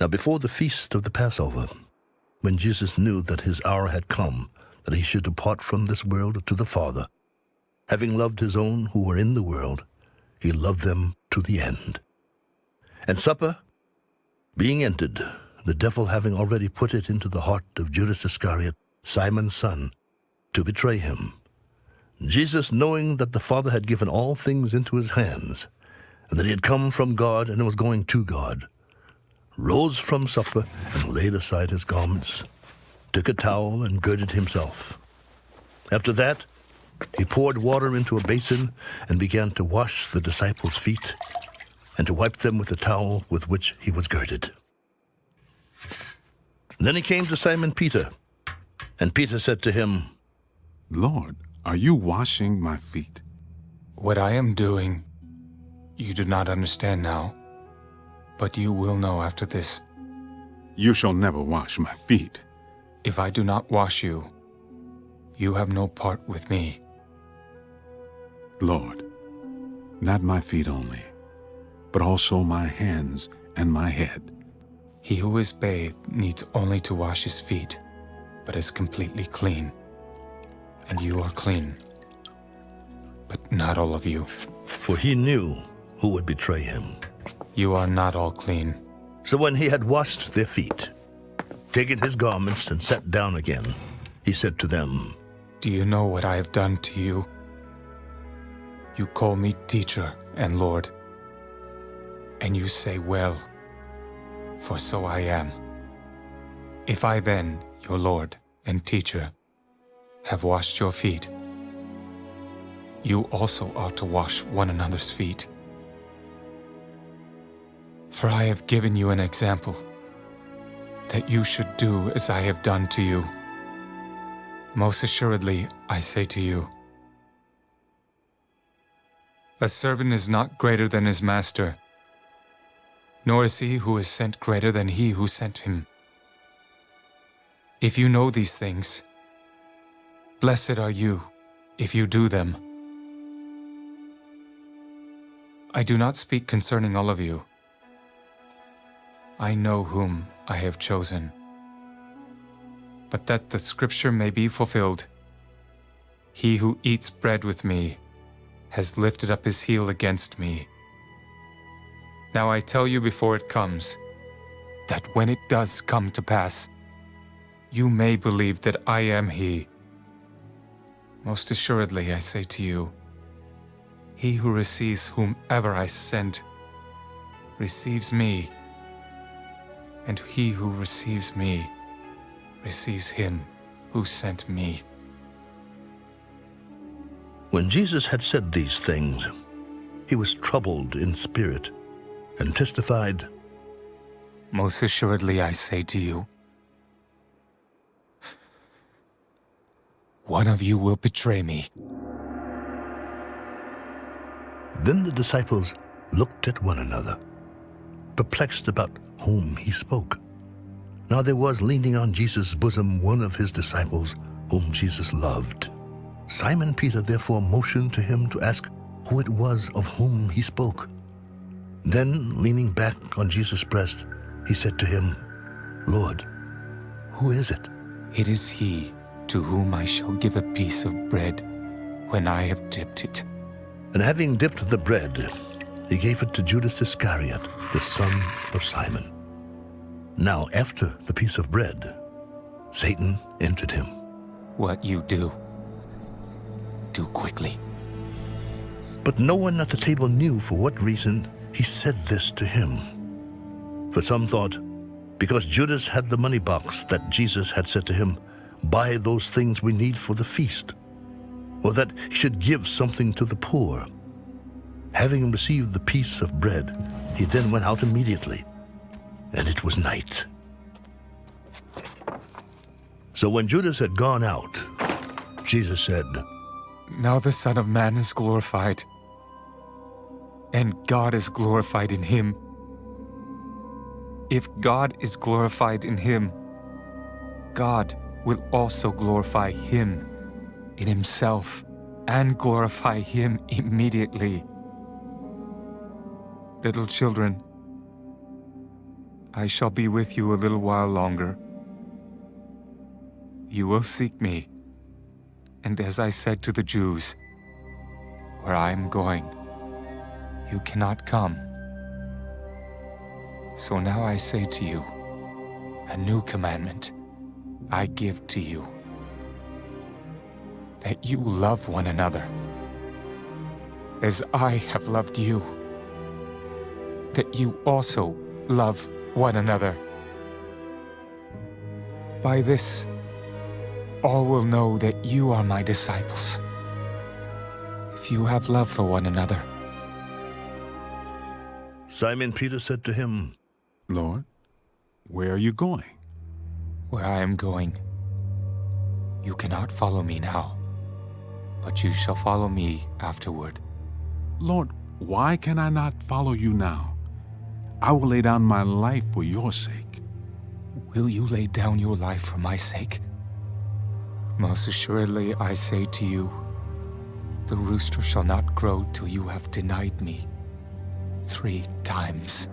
Now before the feast of the Passover, when Jesus knew that his hour had come, that he should depart from this world to the Father, having loved his own who were in the world, he loved them to the end. And supper being ended, the devil having already put it into the heart of Judas Iscariot, Simon's son, to betray him. Jesus, knowing that the Father had given all things into his hands, and that he had come from God and was going to God, rose from supper and laid aside his garments, took a towel and girded himself. After that, he poured water into a basin and began to wash the disciples' feet and to wipe them with the towel with which he was girded. Then he came to Simon Peter, and Peter said to him, Lord, are you washing my feet? What I am doing, you do not understand now, but you will know after this. You shall never wash my feet. If I do not wash you, you have no part with me. Lord, not my feet only, but also my hands and my head. He who is bathed needs only to wash his feet, but is completely clean. And you are clean, but not all of you. For he knew who would betray him. You are not all clean. So when he had washed their feet, taken his garments and sat down again, he said to them, Do you know what I have done to you? You call me teacher and Lord, and you say, Well, for so I am. If I then, your Lord and teacher, have washed your feet, you also ought to wash one another's feet. For I have given you an example, that you should do as I have done to you. Most assuredly, I say to you, a servant is not greater than his master, nor is he who is sent greater than he who sent him. If you know these things, blessed are you if you do them. I do not speak concerning all of you. I know whom I have chosen. But that the scripture may be fulfilled, he who eats bread with me has lifted up his heel against me. Now I tell you before it comes, that when it does come to pass, you may believe that I am he. Most assuredly I say to you, he who receives whomever I send receives me, and he who receives me receives him who sent me. When Jesus had said these things, he was troubled in spirit and testified, Most assuredly I say to you, one of you will betray me. Then the disciples looked at one another, perplexed about whom he spoke. Now there was leaning on Jesus' bosom one of his disciples whom Jesus loved. Simon Peter therefore motioned to him to ask who it was of whom he spoke. Then, leaning back on Jesus' breast, he said to him, Lord, who is it? It is he to whom I shall give a piece of bread when I have dipped it. And having dipped the bread, he gave it to Judas Iscariot, the son of Simon. Now, after the piece of bread, Satan entered him. What you do, do quickly. But no one at the table knew for what reason he said this to him. For some thought, because Judas had the money box that Jesus had said to him, Buy those things we need for the feast, or that he should give something to the poor. Having received the piece of bread, he then went out immediately, and it was night. So when Judas had gone out, Jesus said, Now the Son of Man is glorified, and God is glorified in him. If God is glorified in him, God will also glorify him in himself and glorify him immediately. Little children, I shall be with you a little while longer. You will seek me, and as I said to the Jews, where I am going, you cannot come. So now I say to you, a new commandment I give to you that you love one another as I have loved you, that you also love one another. By this, all will know that you are my disciples, if you have love for one another. Simon Peter said to him, Lord, where are you going? Where I am going, you cannot follow me now, but you shall follow me afterward. Lord, why can I not follow you now? I will lay down my life for your sake. Will you lay down your life for my sake? Most assuredly, I say to you, the rooster shall not crow till you have denied me three times.